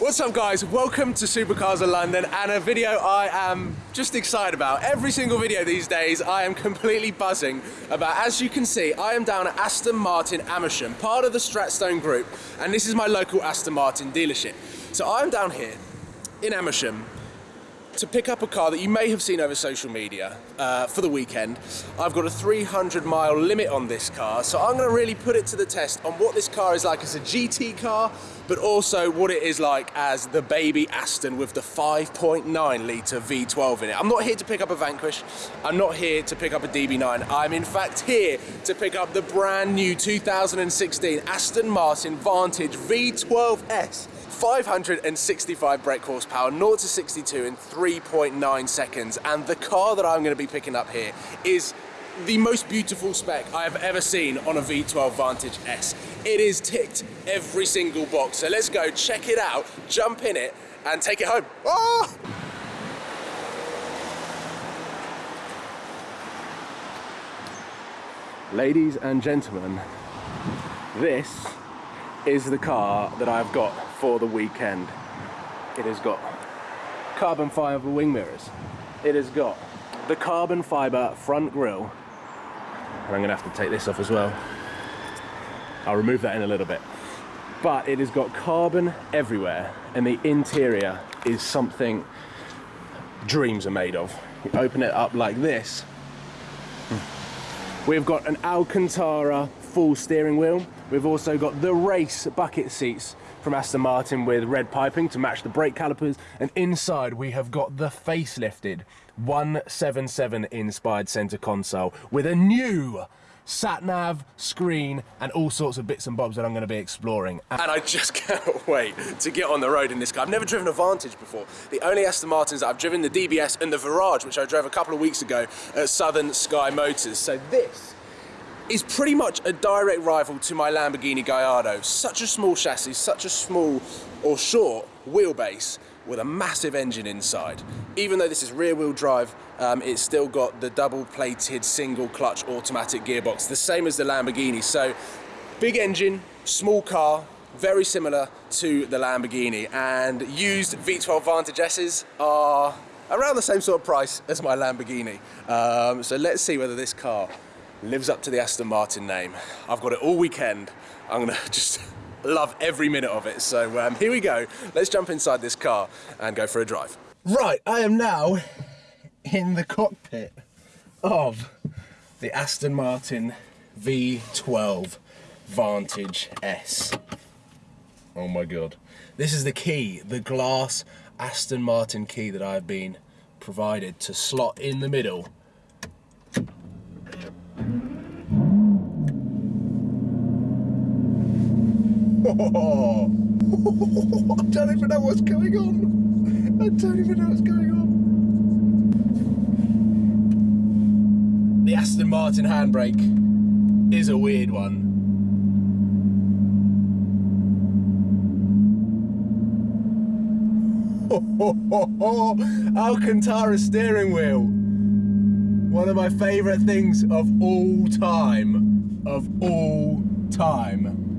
What's up guys, welcome to Supercars of London and a video I am just excited about. Every single video these days I am completely buzzing about. As you can see, I am down at Aston Martin Amersham, part of the Stratstone Group, and this is my local Aston Martin dealership. So I'm down here in Amersham to pick up a car that you may have seen over social media uh, for the weekend. I've got a 300 mile limit on this car, so I'm gonna really put it to the test on what this car is like as a GT car, but also what it is like as the baby Aston with the 5.9 litre V12 in it. I'm not here to pick up a Vanquish, I'm not here to pick up a DB9, I'm in fact here to pick up the brand new 2016 Aston Martin Vantage V12S 565 brake horsepower, 0 to 62 in 3.9 seconds. And the car that I'm going to be picking up here is the most beautiful spec I have ever seen on a V12 Vantage S. It is ticked every single box. So let's go check it out, jump in it, and take it home. Oh! Ladies and gentlemen, this is the car that I've got for the weekend. It has got carbon fiber wing mirrors. It has got the carbon fiber front grille. And I'm gonna have to take this off as well. I'll remove that in a little bit. But it has got carbon everywhere and the interior is something dreams are made of. You open it up like this. We've got an Alcantara full steering wheel We've also got the race bucket seats from Aston Martin with red piping to match the brake calipers. And inside we have got the facelifted 177 inspired center console with a new sat nav, screen, and all sorts of bits and bobs that I'm going to be exploring. And I just can't wait to get on the road in this car. I've never driven a Vantage before. The only Aston Martins that I've driven, the DBS and the Virage, which I drove a couple of weeks ago at Southern Sky Motors. So this is pretty much a direct rival to my Lamborghini Gallardo. Such a small chassis, such a small or short wheelbase with a massive engine inside. Even though this is rear wheel drive, um, it's still got the double plated single clutch automatic gearbox, the same as the Lamborghini. So big engine, small car, very similar to the Lamborghini and used V12 Vantage S's are around the same sort of price as my Lamborghini. Um, so let's see whether this car lives up to the Aston Martin name. I've got it all weekend. I'm gonna just love every minute of it. So um, here we go. Let's jump inside this car and go for a drive. Right, I am now in the cockpit of the Aston Martin V12 Vantage S. Oh my God. This is the key, the glass Aston Martin key that I've been provided to slot in the middle I don't even know what's going on. I don't even know what's going on. The Aston Martin handbrake is a weird one. Alcantara steering wheel. One of my favourite things of all time. Of all time.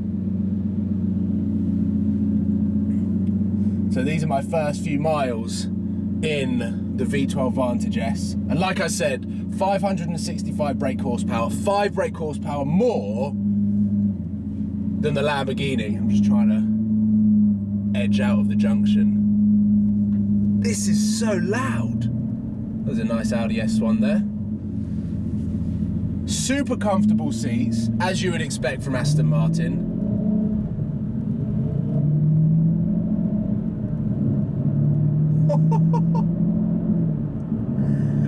So these are my first few miles in the V12 Vantage S. And like I said, 565 brake horsepower, five brake horsepower more than the Lamborghini. I'm just trying to edge out of the junction. This is so loud. There's a nice Audi S1 there. Super comfortable seats, as you would expect from Aston Martin.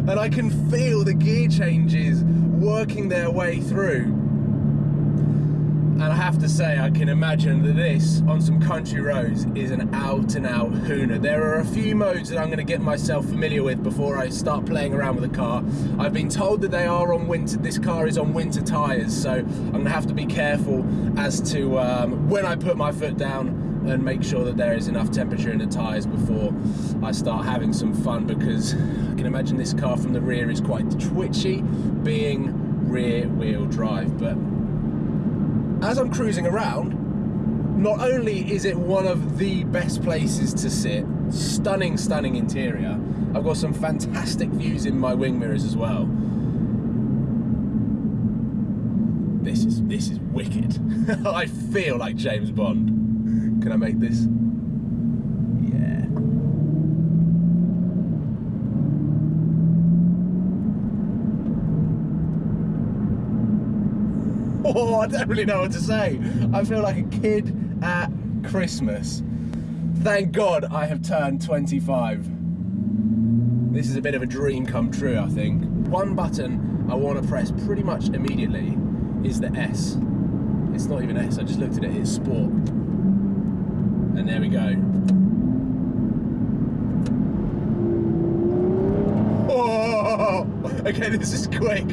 and I can feel the gear changes working their way through. And I have to say, I can imagine that this, on some country roads, is an out and out hooner. There are a few modes that I'm gonna get myself familiar with before I start playing around with the car. I've been told that they are on winter, this car is on winter tires, so I'm gonna have to be careful as to um, when I put my foot down and make sure that there is enough temperature in the tyres before I start having some fun because I can imagine this car from the rear is quite twitchy being rear wheel drive but as I'm cruising around not only is it one of the best places to sit, stunning, stunning interior, I've got some fantastic views in my wing mirrors as well. This is this is wicked. I feel like James Bond. Can I make this? Yeah. Oh, I don't really know what to say. I feel like a kid at Christmas. Thank God I have turned 25. This is a bit of a dream come true, I think. One button I want to press pretty much immediately is the S. It's not even S, I just looked at it, it's Sport. And there we go. Oh, okay, this is quick.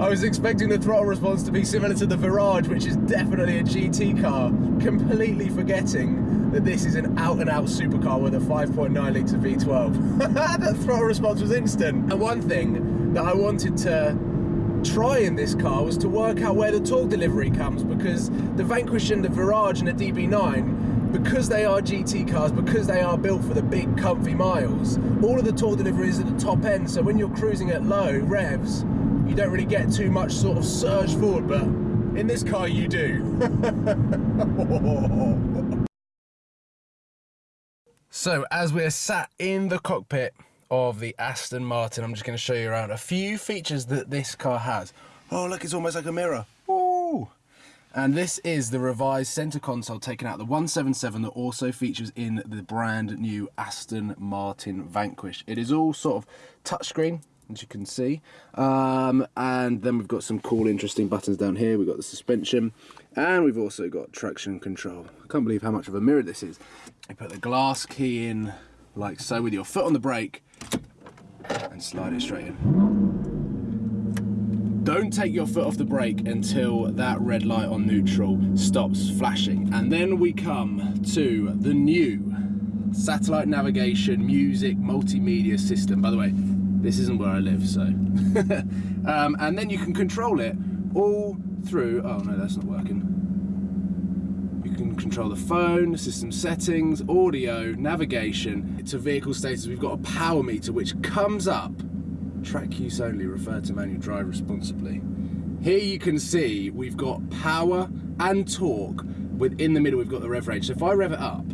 I was expecting the throttle response to be similar to the Virage, which is definitely a GT car, completely forgetting that this is an out-and-out supercar with a 5.9 litre V12. that throttle response was instant. And one thing that I wanted to try in this car was to work out where the torque delivery comes because the Vanquish and the Virage and the DB9 because they are GT cars, because they are built for the big comfy miles, all of the torque delivery is at the top end, so when you're cruising at low revs, you don't really get too much sort of surge forward, but in this car you do. so as we're sat in the cockpit of the Aston Martin, I'm just going to show you around a few features that this car has. Oh look, it's almost like a mirror. And this is the revised center console taken out the 177 that also features in the brand new Aston Martin Vanquish. It is all sort of touchscreen, as you can see. Um, and then we've got some cool, interesting buttons down here. We've got the suspension, and we've also got traction control. I can't believe how much of a mirror this is. You put the glass key in like so with your foot on the brake and slide it straight in. Don't take your foot off the brake until that red light on neutral stops flashing. And then we come to the new satellite navigation, music, multimedia system. By the way, this isn't where I live, so. um, and then you can control it all through, oh no, that's not working. You can control the phone, system settings, audio, navigation. To vehicle status, we've got a power meter which comes up track use only, refer to manual drive responsibly. Here you can see we've got power and torque. Within the middle we've got the rev range. So if I rev it up,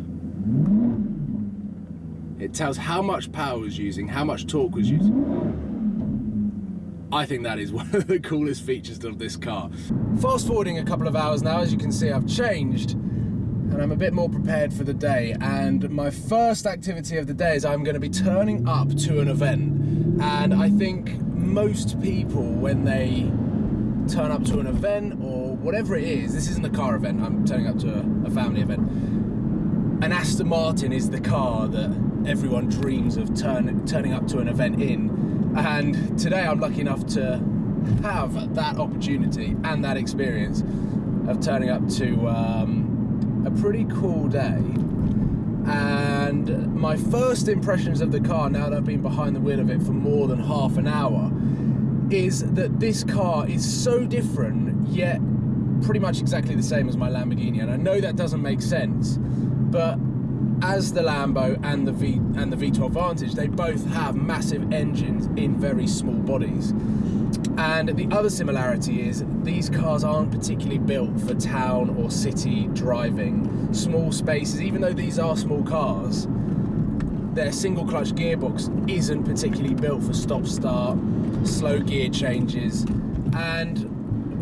it tells how much power was using, how much torque was using. I think that is one of the coolest features of this car. Fast forwarding a couple of hours now, as you can see I've changed and I'm a bit more prepared for the day and my first activity of the day is I'm going to be turning up to an event and I think most people when they turn up to an event or whatever it is this isn't a car event I'm turning up to a, a family event. An Aston Martin is the car that everyone dreams of turn, turning up to an event in. And today I'm lucky enough to have that opportunity and that experience of turning up to um, a pretty cool day. And my first impressions of the car now that I've been behind the wheel of it for more than half an hour is that this car is so different yet pretty much exactly the same as my Lamborghini. And I know that doesn't make sense but as the Lambo and the V and the V12 Vantage they both have massive engines in very small bodies and the other similarity is these cars aren't particularly built for town or city driving. Small spaces, even though these are small cars, their single clutch gearbox isn't particularly built for stop start, slow gear changes. And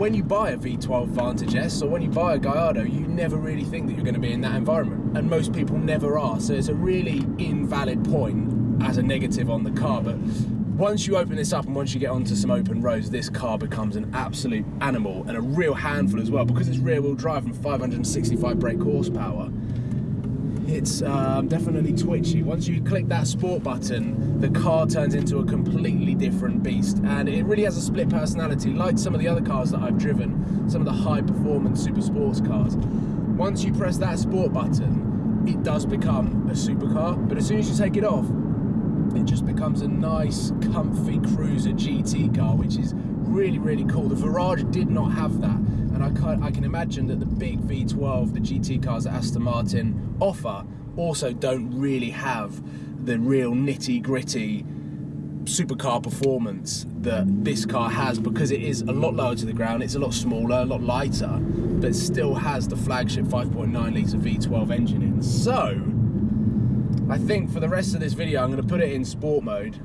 when you buy a V12 Vantage S or when you buy a Gallardo, you never really think that you're going to be in that environment. And most people never are. So it's a really invalid point as a negative on the car. But once you open this up and once you get onto some open roads, this car becomes an absolute animal and a real handful as well because it's rear wheel drive and 565 brake horsepower. It's um, definitely twitchy. Once you click that sport button, the car turns into a completely different beast and it really has a split personality like some of the other cars that I've driven, some of the high performance super sports cars. Once you press that sport button, it does become a supercar, but as soon as you take it off, it just becomes a nice, comfy cruiser GT car, which is really, really cool. The Virage did not have that, and I can, I can imagine that the big V12, the GT cars that Aston Martin offer, also don't really have the real nitty gritty supercar performance that this car has because it is a lot lower to the ground, it's a lot smaller, a lot lighter, but still has the flagship 5.9 litre V12 engine in. So, I think for the rest of this video, I'm going to put it in sport mode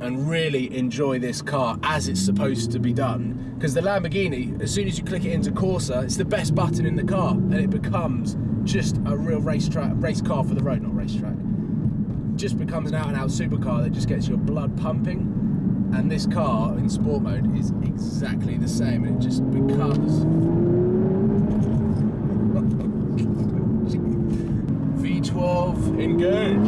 and really enjoy this car as it's supposed to be done. Because the Lamborghini, as soon as you click it into Corsa, it's the best button in the car and it becomes just a real race track, race car for the road, not racetrack. Just becomes an out and out supercar that just gets your blood pumping. And this car in sport mode is exactly the same. And it just becomes V12.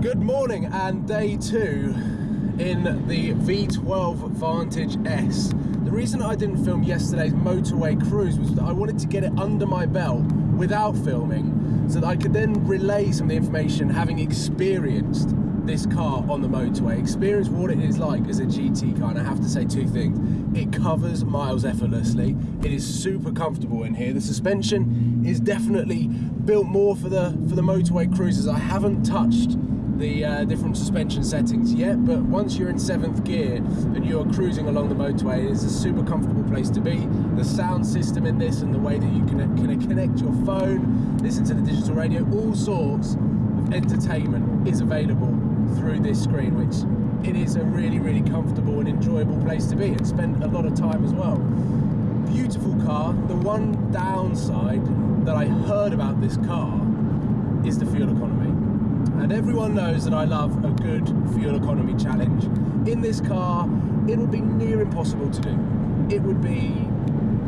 Good morning and day two in the V12 Vantage S. The reason I didn't film yesterday's motorway cruise was that I wanted to get it under my belt without filming so that I could then relay some of the information having experienced this car on the motorway, experience what it is like as a GT car, and I have to say two things. It covers miles effortlessly. It is super comfortable in here. The suspension is definitely built more for the for the motorway cruises. I haven't touched the uh, different suspension settings yet, but once you're in seventh gear and you're cruising along the motorway, it is a super comfortable place to be. The sound system in this and the way that you can, can connect your phone, listen to the digital radio, all sorts of entertainment is available through this screen, which it is a really, really comfortable and enjoyable place to be and spend a lot of time as well. Beautiful car. The one downside that I heard about this car is the fuel economy. And everyone knows that I love a good fuel economy challenge. In this car, it would be near impossible to do. It would be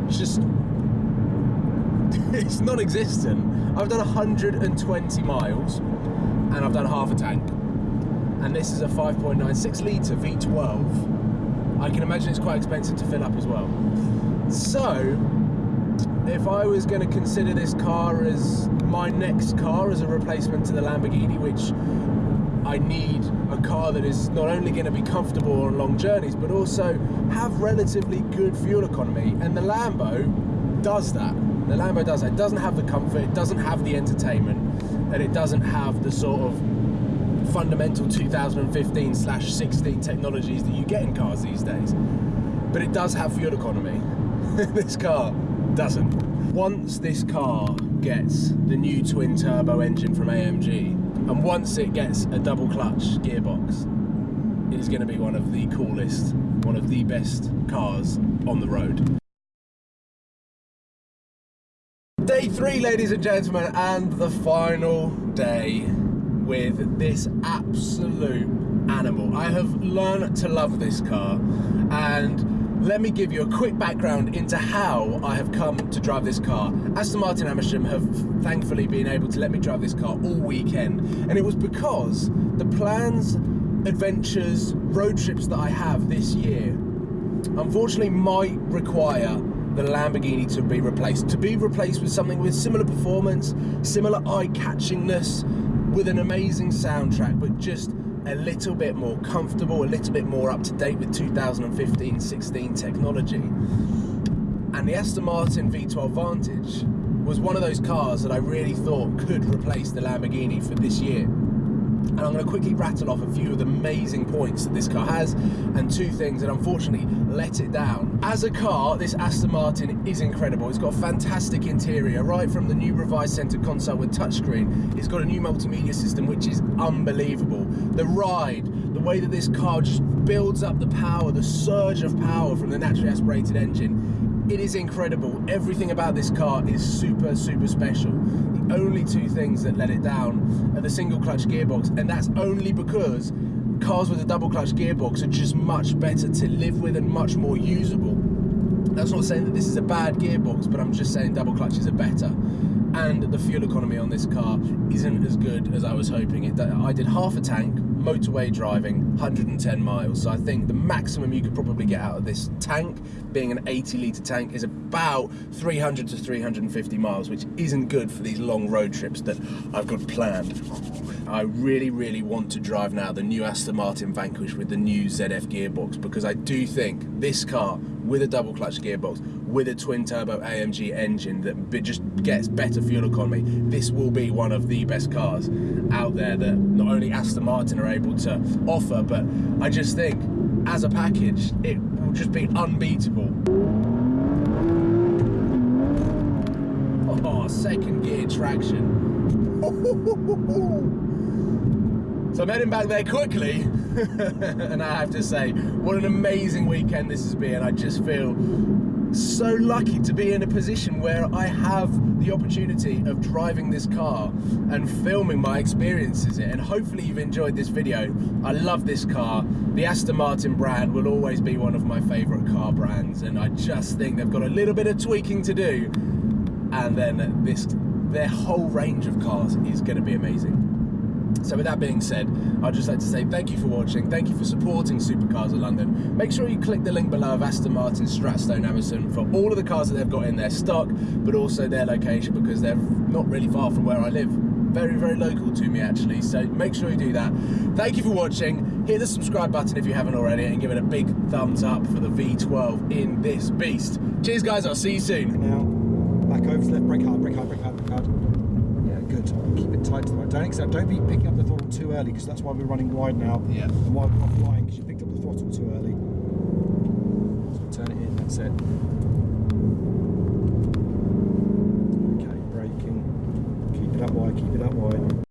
just it's non-existent. I've done 120 miles and I've done half a tank and this is a 5.96 litre V12 I can imagine it's quite expensive to fill up as well. So if I was going to consider this car as my next car as a replacement to the Lamborghini which I need a car that is not only going to be comfortable on long journeys but also have relatively good fuel economy. And the Lambo does that. The Lambo does that. It doesn't have the comfort. It doesn't have the entertainment. And it doesn't have the sort of fundamental 2015 slash 16 technologies that you get in cars these days. But it does have fuel economy. this car doesn't. Once this car gets the new twin turbo engine from AMG, and once it gets a double clutch gearbox, it is going to be one of the coolest, one of the best cars on the road. Day three, ladies and gentlemen, and the final day with this absolute animal. I have learned to love this car and let me give you a quick background into how I have come to drive this car. Aston Martin Amersham have thankfully been able to let me drive this car all weekend and it was because the plans, adventures, road trips that I have this year unfortunately might require the Lamborghini to be replaced. To be replaced with something with similar performance, similar eye-catchingness, with an amazing soundtrack, but just a little bit more comfortable, a little bit more up to date with 2015-16 technology. And the Aston Martin V12 Vantage was one of those cars that I really thought could replace the Lamborghini for this year and I'm going to quickly rattle off a few of the amazing points that this car has and two things that unfortunately let it down. As a car, this Aston Martin is incredible. It's got a fantastic interior, right from the new revised center console with touchscreen. It's got a new multimedia system which is unbelievable. The ride, the way that this car just builds up the power, the surge of power from the naturally aspirated engine, it is incredible. Everything about this car is super, super special only two things that let it down are the single clutch gearbox, and that's only because cars with a double clutch gearbox are just much better to live with and much more usable. That's not saying that this is a bad gearbox, but I'm just saying double clutches are better. And the fuel economy on this car isn't as good as I was hoping. It, I did half a tank motorway driving, 110 miles. So I think the maximum you could probably get out of this tank, being an 80 litre tank, is about 300 to 350 miles, which isn't good for these long road trips that I've got planned. I really, really want to drive now the new Aston Martin Vanquish with the new ZF gearbox because I do think this car with a double clutch gearbox, with a twin turbo AMG engine that just gets better fuel economy, this will be one of the best cars out there that not only Aston Martin are able to offer, but I just think as a package, it will just be unbeatable. Oh, second gear traction. So I'm heading back there quickly, and I have to say, what an amazing weekend this has been. I just feel so lucky to be in a position where I have the opportunity of driving this car and filming my experiences in it. And hopefully you've enjoyed this video. I love this car. The Aston Martin brand will always be one of my favorite car brands, and I just think they've got a little bit of tweaking to do, and then this their whole range of cars is going to be amazing. So with that being said, I'd just like to say thank you for watching, thank you for supporting Supercars of London. Make sure you click the link below of Aston Martin Stratstone Amersham for all of the cars that they've got in their stock, but also their location because they're not really far from where I live. Very, very local to me actually, so make sure you do that. Thank you for watching. Hit the subscribe button if you haven't already and give it a big thumbs up for the V12 in this beast. Cheers guys, I'll see you soon. Now, back over to left, brake hard, brake hard, brake hard, brake hard. Good. Keep it tight to the right. Don't accept, don't be picking up the throttle too early because that's why we're running wide now. Yeah. And why we're not flying because you picked up the throttle too early. So turn it in, that's it. Okay, braking. Keep it up wide, keep it up wide.